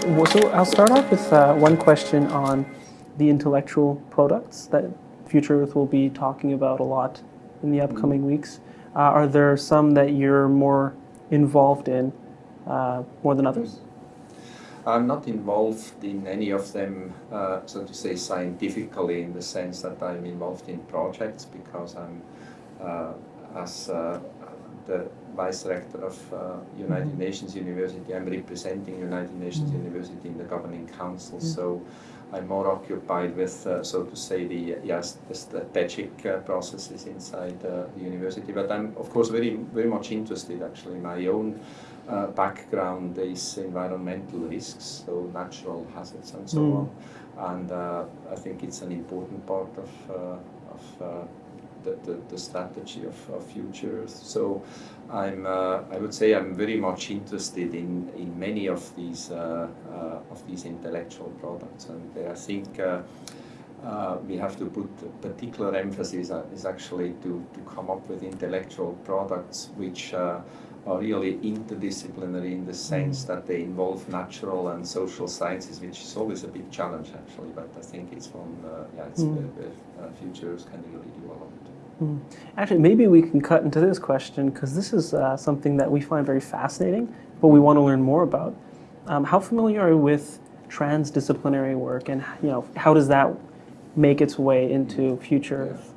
So I'll start off with uh, one question on the intellectual products that Future Earth will be talking about a lot in the upcoming weeks. Uh, are there some that you're more involved in uh, more than others? I'm not involved in any of them, uh, so to say, scientifically, in the sense that I'm involved in projects because I'm, uh, as uh, the vice rector of uh, United mm -hmm. Nations University, I'm representing United Nations mm -hmm. University in the governing council. Mm -hmm. So I'm more occupied with, uh, so to say, the yes, the strategic uh, processes inside the university. But I'm, of course, very very much interested. Actually, my own uh, background is environmental risks, so natural hazards and so mm. on. And uh, I think it's an important part of, uh, of uh, the, the, the, strategy of, of future. So I'm, uh, I would say I'm very much interested in, in many of these, uh, of these intellectual products. And I think uh, we have to put particular emphasis is actually to, to come up with intellectual products which uh, are really interdisciplinary in the sense mm. that they involve natural and social sciences, which is always a big challenge actually. But I think it's one, uh, yeah, it's mm. where, where uh, futures can really do a lot. Mm. Actually, maybe we can cut into this question because this is uh, something that we find very fascinating, but we want to learn more about. Um, how familiar are you with transdisciplinary work, and you know how does that make its way into future yeah.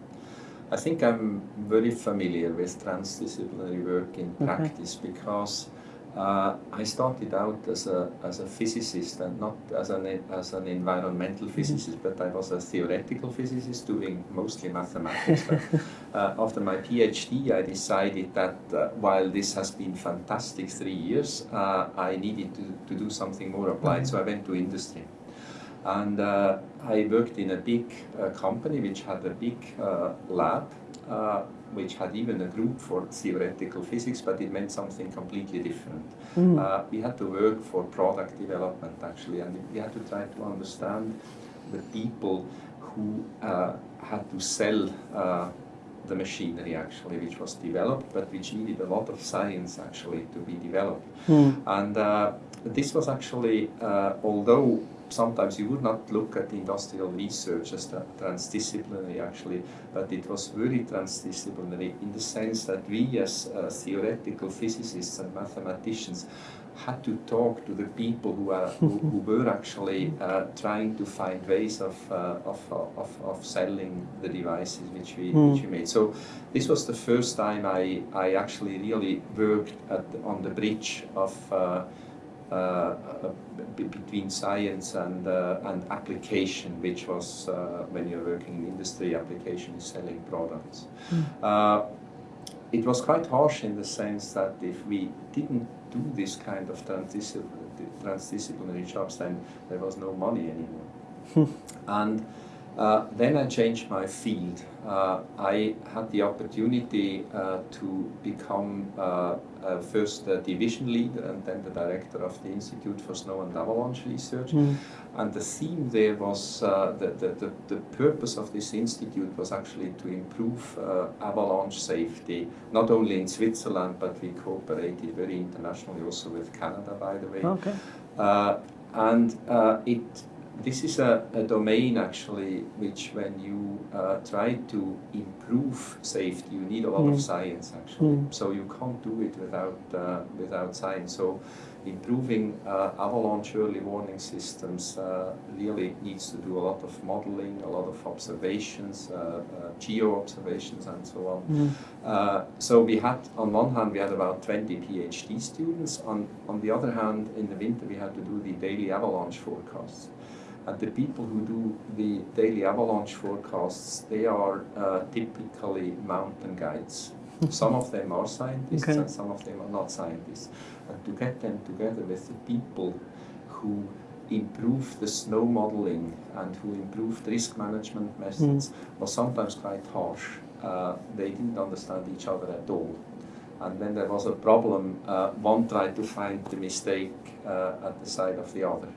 I think I'm very familiar with transdisciplinary work in okay. practice because uh, I started out as a, as a physicist and not as an, as an environmental mm-hmm. physicist, but I was a theoretical physicist doing mostly mathematics. but, uh, after my PhD, I decided that uh, while this has been fantastic three years, uh, I needed to, to do something more applied, mm -hmm. so I went to industry. And uh, I worked in a big uh, company which had a big uh, lab, uh, which had even a group for theoretical physics, but it meant something completely different. Mm. we had to work for product development actually, and we had to try to understand the people who uh, had to sell the machinery actually which was developed but which needed a lot of science actually to be developed mm. and uh, this was actually uh, although sometimes you would not look at industrial research as transdisciplinary actually, but it was very transdisciplinary in the sense that we as uh, theoretical physicists and mathematicians had to talk to the people who, are, who, who were actually uh, trying to find ways of, uh, of, of, of, selling the devices which we, mm. which we made. So this was the first time I, I actually really worked at, on the bridge of uh, Uh, uh, between science and, uh, and application, which was uh, when you're working in industry, application is selling products. Mm. it was quite harsh in the sense that if we didn't do this kind of transdisciplinary, transdisciplinary jobs, then there was no money anymore. Hmm. and uh, then I changed my field. Uh, I had the opportunity uh, to become uh, first the division leader and then the director of the Institute for Snow and Avalanche Research. Mm. And the theme there was, uh, the, the, the, the, purpose of this institute was actually to improve uh, avalanche safety, not only in Switzerland, but we cooperated very internationally also with Canada, by the way. Okay. and it this is a, a, domain actually which when you uh, try to improve safety you need a lot mm. of science actually mm. so you can't do it without uh, without science so improving uh, avalanche early warning systems uh, really needs to do a lot of modeling a lot of observations uh, uh, geo observations and so on mm. so we had on one hand we had about 20 PhD students on on the other hand in the winter we had to do the daily avalanche forecasts and the people who do the daily avalanche forecasts, they are uh, typically mountain guides. some of them are scientists okay. and some of them are not scientists. And to get them together with the people who improve the snow modeling and who improve the risk management methods mm. was sometimes quite harsh. Uh, they didn't understand each other at all. And when there was a problem, uh, one tried to find the mistake uh, at the side of the other.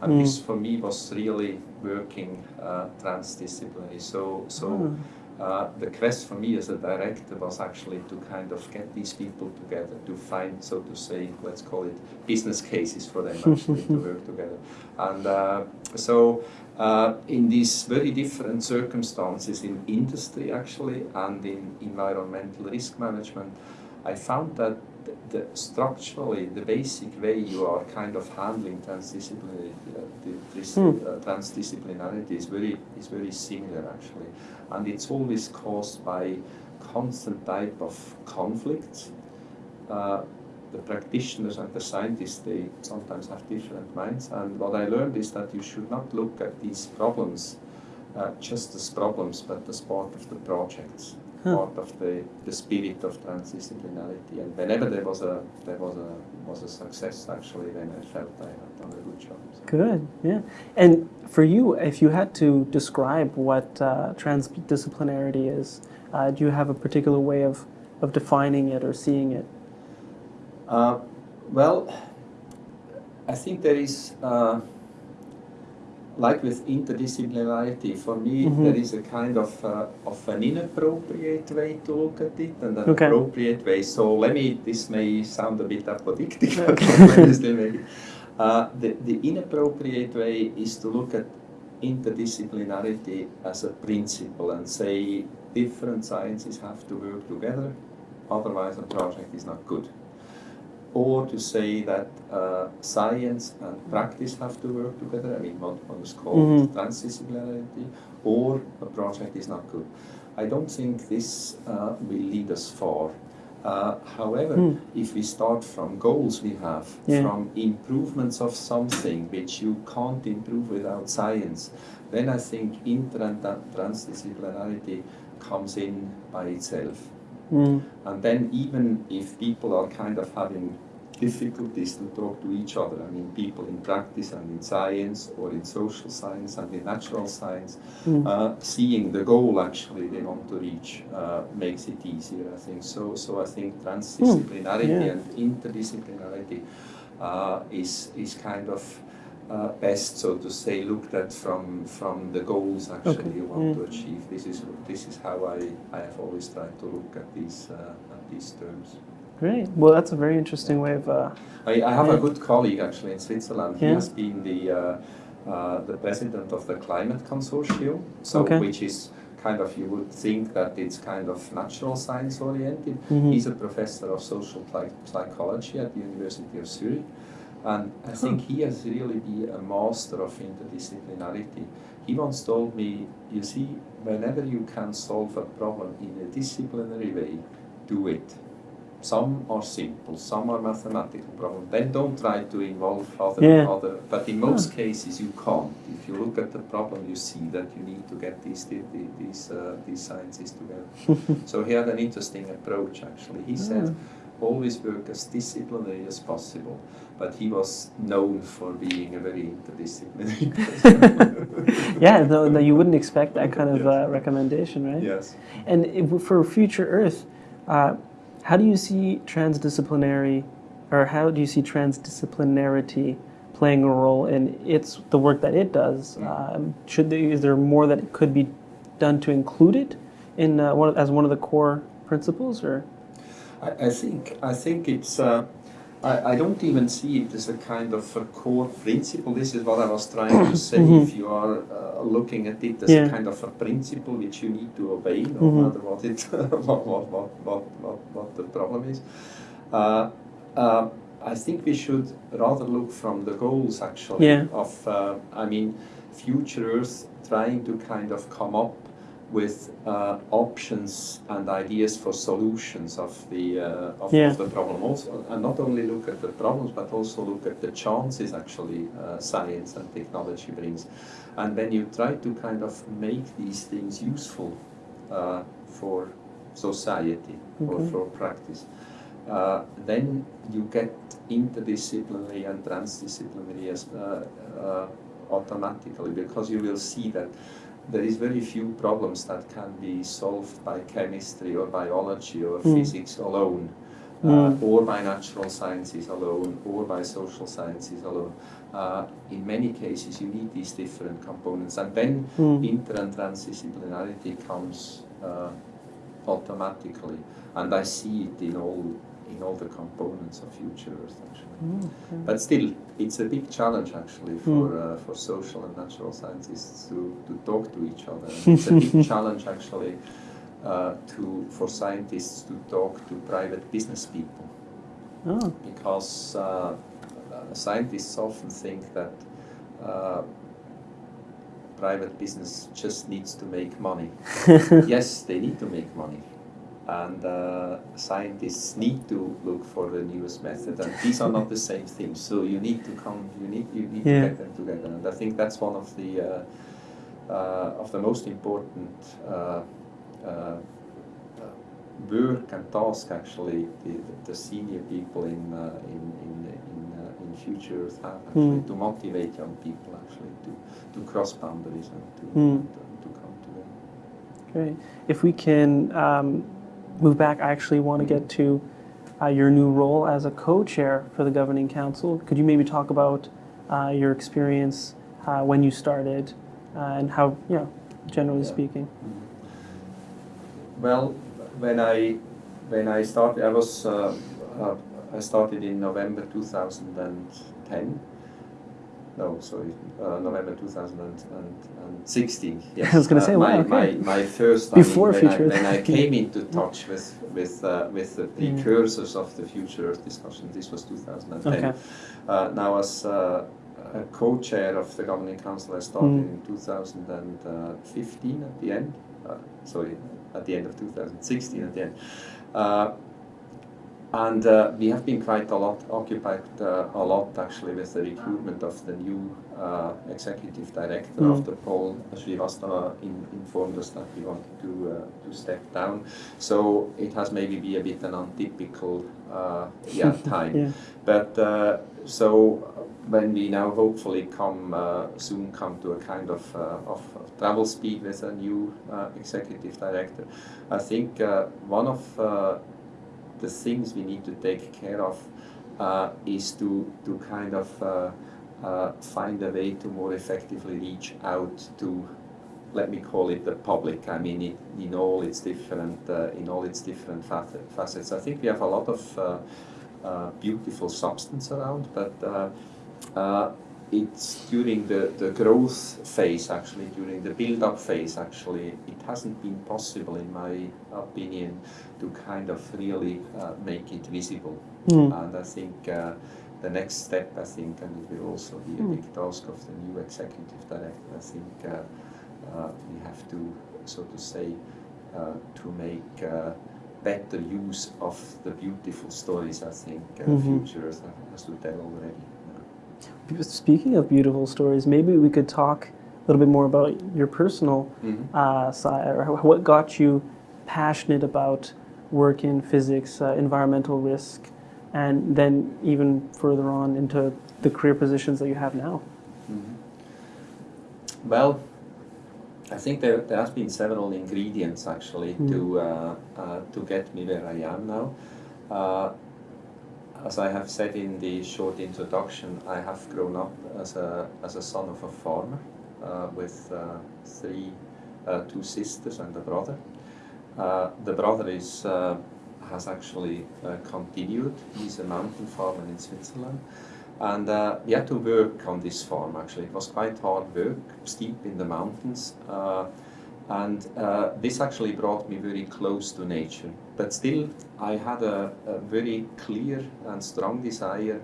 And mm. this for me was really working uh, transdisciplinary. So, so mm. uh, the quest for me as a director was actually to kind of get these people together to find, so to say, let's call it business cases for them actually to work together. And uh, so uh, in these very different circumstances in industry actually and in environmental risk management, I found that the, structurally the basic way you are kind of handling transdisciplinary, uh, this, hmm. uh, transdisciplinarity is very is very similar actually, and it's always caused by constant type of conflicts. Uh, the practitioners and the scientists they sometimes have different minds, and what I learned is that you should not look at these problems uh, just as problems, but as part of the projects. Part of the, the spirit of transdisciplinarity. And whenever there was a there was a was a success, actually, then I felt I had done a good job. So. Good, yeah. And for you, if you had to describe what uh, transdisciplinarity is, uh, do you have a particular way of of defining it or seeing it? Uh, well, I think there is uh, like with interdisciplinarity, for me mm -hmm. there is a kind of uh, of an inappropriate way to look at it and an okay. appropriate way. So let me. This may sound a bit apodictic, maybe. Uh, the the inappropriate way is to look at interdisciplinarity as a principle and say different sciences have to work together, otherwise a project is not good or to say that uh, science and practice have to work together, I mean what, is called mm -hmm. transdisciplinarity, or a project is not good. I don't think this uh, will lead us far. Uh, however, mm. if we start from goals we have, yeah. from improvements of something which you can't improve without science, then I think inter and transdisciplinarity comes in by itself. Mm. And then even if people are kind of having difficulties to talk to each other, I mean people in practice and in science or in social science and in natural science, mm. uh, seeing the goal actually they want to reach uh, makes it easier, I think. So, so I think transdisciplinarity mm. yeah. and interdisciplinarity uh, is, is kind of uh, best, so to say, looked at from from the goals actually okay. you want to achieve. This is this is how I, I have always tried to look at these uh, at these terms. Great. Well, that's a very interesting way of. Uh, I, I, have yeah. a good colleague actually in Switzerland. He yeah. has been the uh, uh, the president of the Climate Consortium, so okay. which is kind of you would think that it's kind of natural science oriented. Mm -hmm. He's a professor of social psychology at the University of Zurich and I think he has really been a master of interdisciplinarity. He once told me, you see, whenever you can solve a problem in a disciplinary way, do it. Some are simple, some are mathematical problems. Then don't try to involve other, yeah. other. But in most cases, you can't. If you look at the problem, you see that you need to get these these uh, these sciences together. so he had an interesting approach. Actually, he said always work as disciplinary as possible, but he was known for being a very interdisciplinary person. yeah, no, no, you wouldn't expect that kind of yes. uh, recommendation, right? Yes. And if, for future Earth, uh, how do you see transdisciplinary, or how do you see transdisciplinarity playing a role in its the work that it does? Mm. Um, should there, is there more that could be done to include it in uh, one, as one of the core principles, or? I, I think I think it's. Uh, I, I don't even see it as a kind of a core principle. This is what I was trying to say. Mm-hmm. If you are uh, looking at it as yeah. a kind of a principle which you need to obey, no mm-hmm. matter what it what, what, what, what, what, what the problem is. Uh, uh, I think we should rather look from the goals actually yeah. of uh, I mean future Earth trying to kind of come up with uh, options and ideas for solutions of the uh, of, yeah. the problem also and not only look at the problems but also look at the chances actually uh, science and technology brings and when you try to kind of make these things useful uh, for society okay. or for practice uh, then you get interdisciplinary and transdisciplinary as, uh, automatically because you will see that there is very few problems that can be solved by chemistry or biology or mm. physics alone, uh, mm. or by natural sciences alone, or by social sciences alone. Uh, in many cases, you need these different components, and then mm. inter and transdisciplinarity comes uh, automatically, and I see it in all in all the components of future Earth actually. Mm, okay. But still, it's a big challenge actually for Mm. uh, for social and natural scientists to, to talk to each other. It's a big challenge actually uh, to for scientists to talk to private business people Oh, because uh, uh, scientists often think that uh, private business just needs to make money. yes, they need to make money. And uh, scientists need to look for the newest method, and these are not the same things. So you need to come, you need, you need Yeah. to get them together. And I think that's one of the uh, uh, of the most important uh, uh, work and task actually the, the senior people in uh, in in in, uh, in future Earth have actually Mm. to motivate young people actually to to cross boundaries and to Mm. to, to come together. great. If we can um, move back, I actually want to get to uh, your new role as a co-chair for the governing council. Could you maybe talk about uh, your experience uh, when you started uh, and how, you know, generally Yeah. speaking? Well, when I when I started, I was uh, uh, I started in November 2010. No, sorry, uh, November 2016. Yes. I was gonna say, uh, wow, my, okay. my, my first. Before I mean, when, Future I, when I came into touch with with uh, with the Mm. precursors of the Future Earth discussion, this was 2010. Okay. Uh, now, as uh, a co-chair of the governing council, I started Mm. in 2015 at the end. Uh, sorry, at the end of 2016 at the end. Uh, and uh, we have been quite a lot occupied uh, a lot actually with the recruitment of the new uh, executive director Mm. after Paul Shrivastava in, informed us that he wanted to uh, to step down. So it has maybe be a bit an untypical uh, yeah time. Yeah. But uh, so when we now hopefully come uh, soon come to a kind of, uh, of travel speed with a new uh, executive director, I think uh, one of uh, the things we need to take care of uh, is to to kind of uh, uh, find a way to more effectively reach out to let me call it the public. I mean, it, in all its different uh, in all its different facets. I think we have a lot of uh, uh, beautiful substance around, but it's during the, the growth phase, actually, during the build-up phase, actually, it hasn't been possible, in my opinion, to kind of really uh, make it visible. Mm. And I think uh, the next step, I think, and it will also be a Mm. big task of the new executive director, I think uh, uh, we have to, so to say, uh, to make uh, better use of the beautiful stories I think uh, Mhm. Future has to tell already. Speaking of beautiful stories, maybe we could talk a little bit more about your personal Mhm. uh, side, or what got you passionate about work in physics, uh, environmental risk, and then even further on into the career positions that you have now. Mhm. Well, I think there, there has been several ingredients actually Mm. to uh, uh, to get me where I am now. As I have said in the short introduction, I have grown up as a as a son of a farmer uh, with uh, three uh, two sisters and a brother. Uh, the brother is uh, has actually uh, continued. He's a mountain farmer in Switzerland. And we had to work on this farm actually. It was quite hard work, steep in the mountains. And uh, this actually brought me very close to nature. But still, I had a, a very clear and strong desire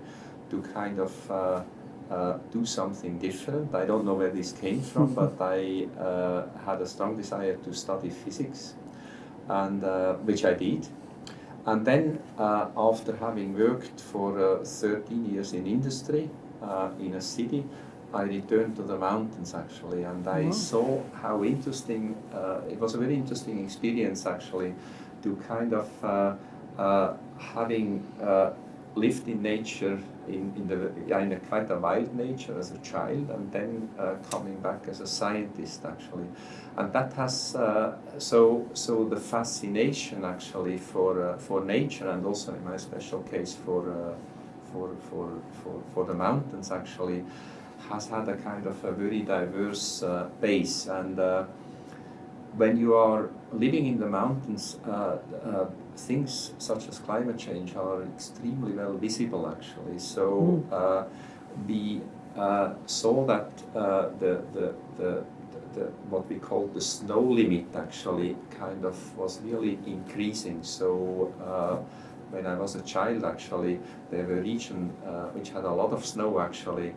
to kind of uh, uh, do something different. I don't know where this came from, but I uh, had a strong desire to study physics, and uh, which I did. And then, uh, after having worked for uh, 13 years in industry uh, in a city, I returned to the mountains actually, and I Wow. saw how interesting. Uh, it was a very interesting experience actually, to kind of uh, uh, having uh, lived in nature in, in the in a quite a wild nature as a child, and then uh, coming back as a scientist actually and that has uh, so so the fascination actually for uh, for nature and also in my special case for uh, for, for for for the mountains actually has had a kind of a very diverse uh, base and uh, when you are living in the mountains, uh, uh, things such as climate change are extremely well visible actually. So uh, we uh, saw that uh, the, the, the, the, what we call the snow limit actually kind of was really increasing. So uh, when I was a child actually, there were regions which had a lot of snow actually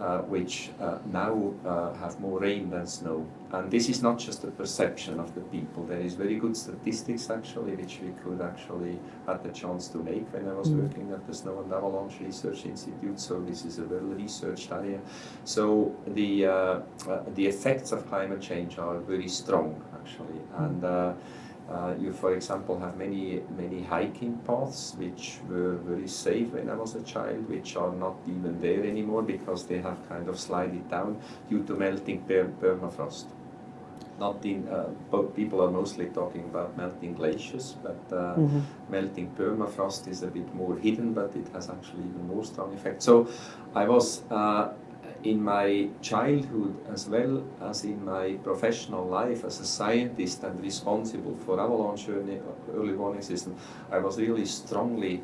uh, which uh, now uh, have more rain than snow. And this is not just a perception of the people. There is very good statistics actually, which we could actually had the chance to make when I was mm. working at the Snow and Avalanche Research Institute. So this is a well-researched area. So the uh, uh, the effects of climate change are very strong actually, and uh, you, for example, have many many hiking paths which were very safe when I was a child, which are not even there anymore because they have kind of slided down due to melting per permafrost. Not in, uh, people are mostly talking about melting glaciers, but uh, mm -hmm. melting permafrost is a bit more hidden, but it has actually even more strong effect. So I was uh, in my childhood as well as in my professional life as a scientist and responsible for avalanche early warning system, I was really strongly,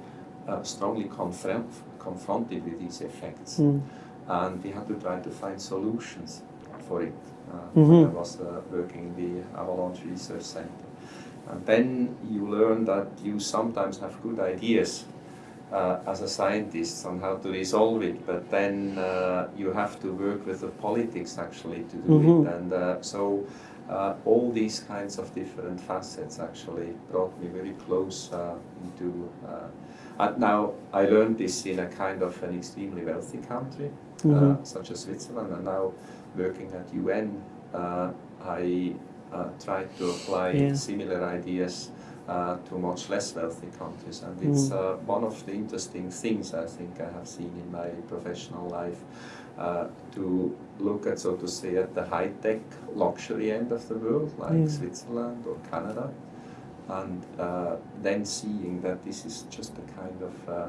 uh, strongly confront, confronted with these effects. Mm. And we had to try to find solutions for it. Uh, mm -hmm. I was uh, working in the Avalanche Research Center. And then you learn that you sometimes have good ideas uh, as a scientist on how to resolve it, but then uh, you have to work with the politics actually to do mm -hmm. it. And uh, so uh, all these kinds of different facets actually brought me very close uh, into. Uh, and now I learned this in a kind of an extremely wealthy country, mm -hmm. such as Switzerland, and now working at UN, I tried to apply yeah. similar ideas uh, to much less wealthy countries. And it's mm. uh, one of the interesting things I think I have seen in my professional life uh, to look at, so to say, at the high-tech luxury end of the world, like mm. Switzerland or Canada, and uh, then seeing that this is just a kind of uh,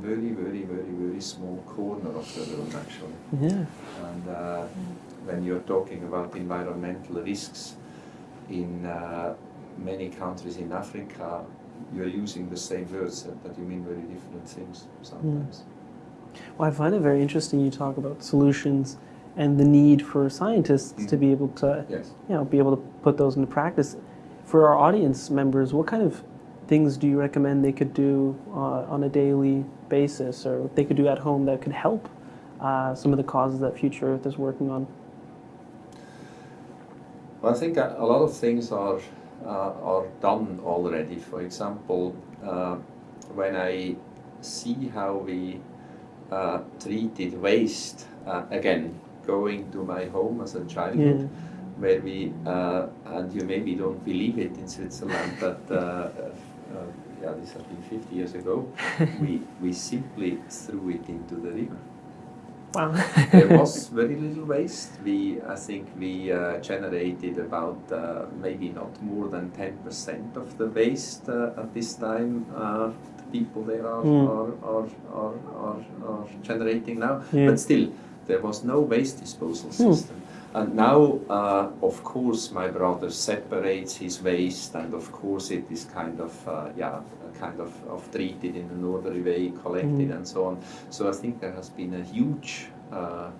very, very, very, very small corner of the world, actually. Yeah. And uh, when you're talking about environmental risks in many countries in Africa, you're using the same words, but you mean very different things sometimes. Mm. Well, I find it very interesting you talk about solutions and the need for scientists mm. to be able to, yes. you know, be able to put those into practice. For our audience members, what kind of things do you recommend they could do uh, on a daily basis or they could do at home that could help uh, some of the causes that Future Earth is working on? Well, I think a lot of things are Uh, are done already. For example, uh, when I see how we uh, treated waste, uh, again, going to my home as a childhood, yeah. where we, uh, and you maybe don't believe it in Switzerland, but yeah, this has been 50 years ago, we, we simply threw it into the river. Wow. there was very little waste. We, I think we uh, generated about uh, maybe not more than 10% of the waste uh, at this time. Uh, the people there are, mm. are, are, are, are, are, generating now. Yeah. But still, there was no waste disposal hmm. system. Mm. And now, uh, of course, my brother separates his waste, and of course, it is kind of, uh, yeah, kind of, of treated in an orderly way, collected, mm. and so on. So I think there has been a huge, uh,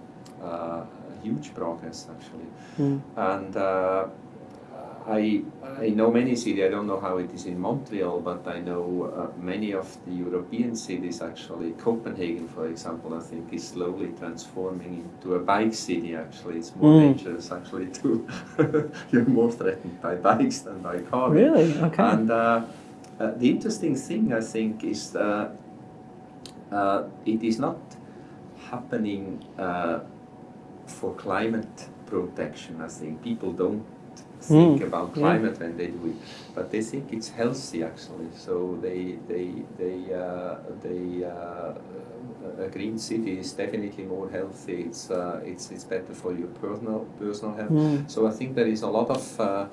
uh huge progress actually. Mm. And uh, I, I know many cities, I don't know how it is in Montreal, but I know uh, many of the European cities actually. Copenhagen, for example, I think is slowly transforming into a bike city actually. It's more mm. dangerous actually to, you're more threatened by bikes than by cars. Really? Okay. And uh, uh, the interesting thing I think is that uh, it is not happening uh, for climate protection, I think. People don't think mm. about climate yeah. when they do it, but they think it's healthy actually. So they they they uh, they uh, a green city is definitely more healthy. It's uh, it's it's better for your personal personal health. Mm. So I think there is a lot of uh,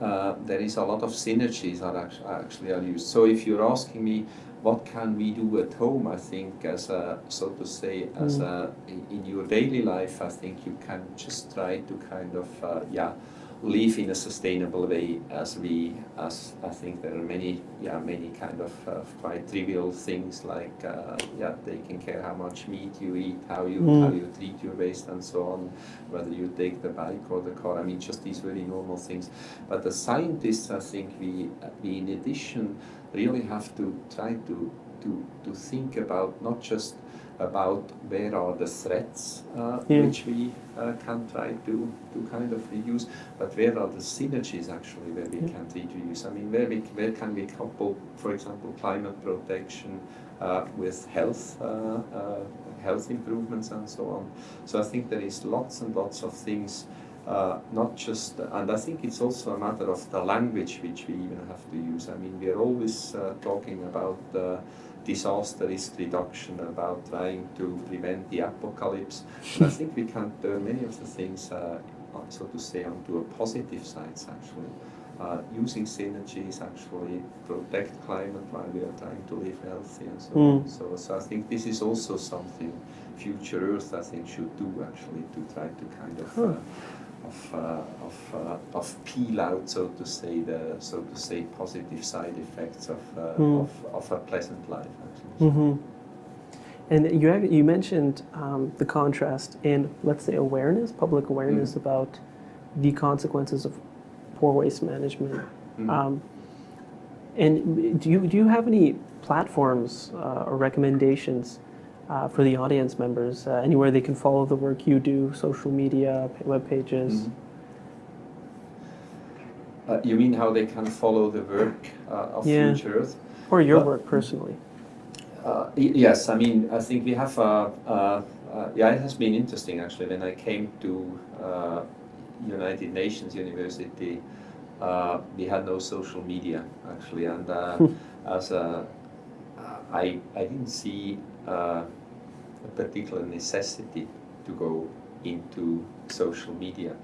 uh, there is a lot of synergies that actually are used. So if you're asking me what can we do at home, I think as a, so to say, as mm. a, in your daily life, I think you can just try to kind of, uh, yeah, live in a sustainable way as we as I think there are many yeah many kind of uh, quite trivial things like uh, yeah taking care how much meat you eat how you Mm. how you treat your waste and so on whether you take the bike or the car I mean just these very normal things but the scientists I think we we in addition really have to try to to to think about not just about where are the threats uh, Yeah. which we uh, can try to, to kind of reduce, but where are the synergies actually where we Yeah. can reduce? I mean, where, we, where can we couple, for example, climate protection uh, with health, uh, uh, health improvements and so on? So I think there is lots and lots of things uh, not just, and I think it's also a matter of the language which we even have to use. I mean, we are always uh, talking about uh, disaster risk reduction, about trying to prevent the apocalypse. And I think we can turn many of the things, uh, so to say, onto a positive sides actually. Uh, using synergies actually protect climate while we are trying to live healthy and so on. Mm. So, so I think this is also something Future Earth I think should do actually to try to kind of uh, of, uh, of, uh, of peel out, so to say, the so to say positive side effects of, uh, Mm. of, of a pleasant life. Actually. hmm And you ac- you mentioned um, the contrast in let's say awareness, public awareness Mm. about the consequences of poor waste management. Mm. Um, and do you do you have any platforms uh, or recommendations uh, for the audience members? Uh, anywhere they can follow the work you do, social media, web pages. Mhm. Uh, you mean how they can follow the work uh, of Yeah. Future Earth? Or your work personally. Uh, yes, I mean, I think we have, uh, uh, uh, yeah, it has been interesting actually. When I came to uh, United Nations University, uh, we had no social media actually, and uh, Hmm. as a, I, I didn't see uh, a particular necessity to go into social media.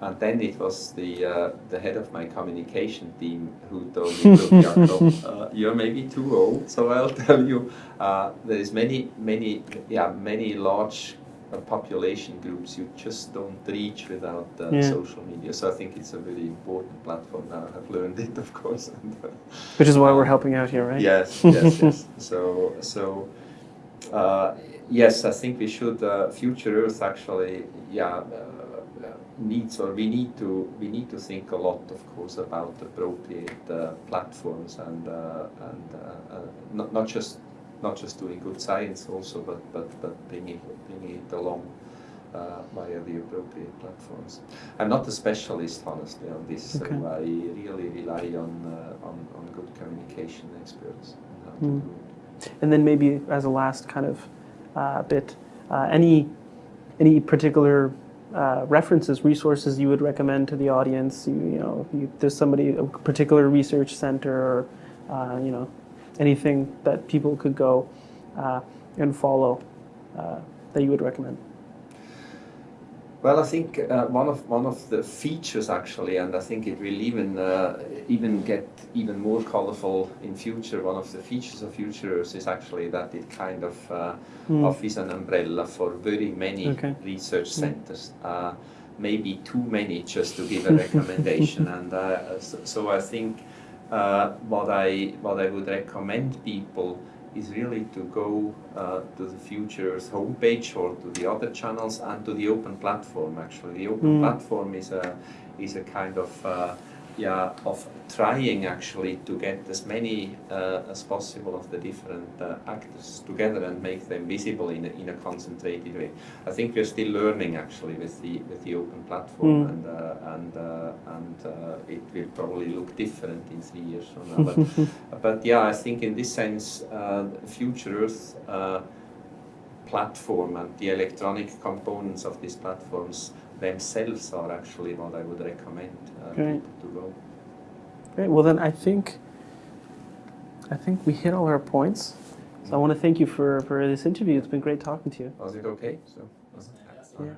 And then it was the uh, the head of my communication team who told me, "Look, uh, you're maybe too old, so I'll tell you, uh, there is many, many, yeah, many large uh, population groups you just don't reach without uh, Yeah. social media. So I think it's a very important platform now. I've learned it, of course. And, uh, Which is why we're helping out here, right? Yes, yes, yes. So, so uh, yes, I think we should. Uh, Future Earth actually, yeah, uh, needs or we need to we need to think a lot, of course, about appropriate uh, platforms and uh, and uh, uh, not not just not just doing good science also, but but but bringing bringing it along. Uh, via the appropriate platforms. I'm not a specialist, honestly, on this, Okay. so I really rely on, uh, on on good communication experts. And then maybe as a last kind of uh, bit, uh, any any particular uh, references, resources you would recommend to the audience? You, you know, you, there's somebody, a particular research center, or uh, you know, anything that people could go uh, and follow uh, that you would recommend. Well, I think uh, one of one of the features actually, and I think it will even uh, even get even more colorful in future. One of the features of Future Earth is actually that it kind of uh, Mm. offers an umbrella for very many Okay. research Mm. centers. Uh, maybe too many just to give a recommendation, and uh, so, so I think uh, what I what I would recommend people is really to go uh, to the future's homepage or to the other channels and to the open platform. Actually, the open Mm. platform is a is a kind of uh, yeah of trying actually to get as many uh, as possible of the different uh, actors together and make them visible in a, in a concentrated way. I think we're still learning actually with the with the open platform Mm. and uh, and uh, and uh, it will probably look different in three years from now. But but yeah, I think in this sense, uh, Future Earth uh, platform and the electronic components of these platforms themselves are actually what I would recommend uh, people to go. Great. Well, then I think I think we hit all our points. So I want to thank you for, for this interview. It's been great talking to you. Was it okay? So, yeah.